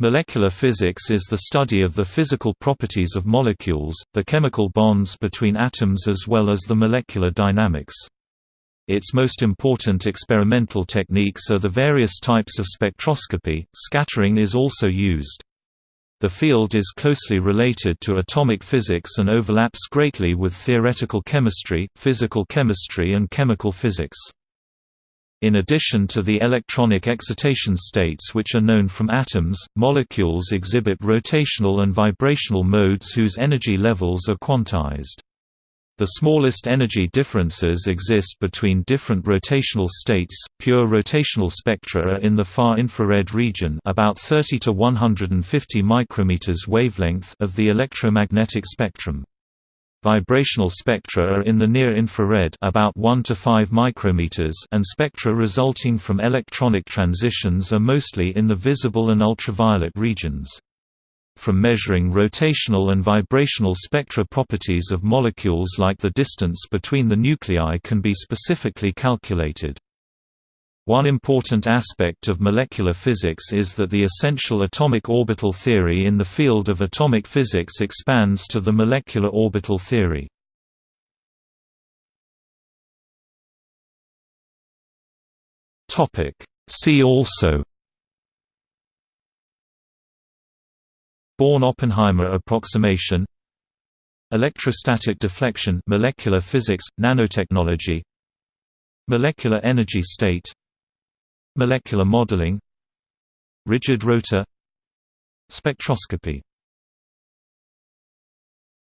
Molecular physics is the study of the physical properties of molecules, the chemical bonds between atoms as well as the molecular dynamics. Its most important experimental techniques are the various types of spectroscopy, scattering is also used. The field is closely related to atomic physics and overlaps greatly with theoretical chemistry, physical chemistry and chemical physics. In addition to the electronic excitation states which are known from atoms, molecules exhibit rotational and vibrational modes whose energy levels are quantized. The smallest energy differences exist between different rotational states. Pure rotational spectra are in the far infrared region, about 30 to 150 micrometers wavelength of the electromagnetic spectrum. Vibrational spectra are in the near-infrared about 1 to 5 micrometers and spectra resulting from electronic transitions are mostly in the visible and ultraviolet regions. From measuring rotational and vibrational spectra properties of molecules like the distance between the nuclei can be specifically calculated. One important aspect of molecular physics is that the essential atomic orbital theory in the field of atomic physics expands to the molecular orbital theory. See also Born-Oppenheimer approximation Electrostatic deflection molecular physics, nanotechnology Molecular energy state Molecular modeling Rigid rotor Spectroscopy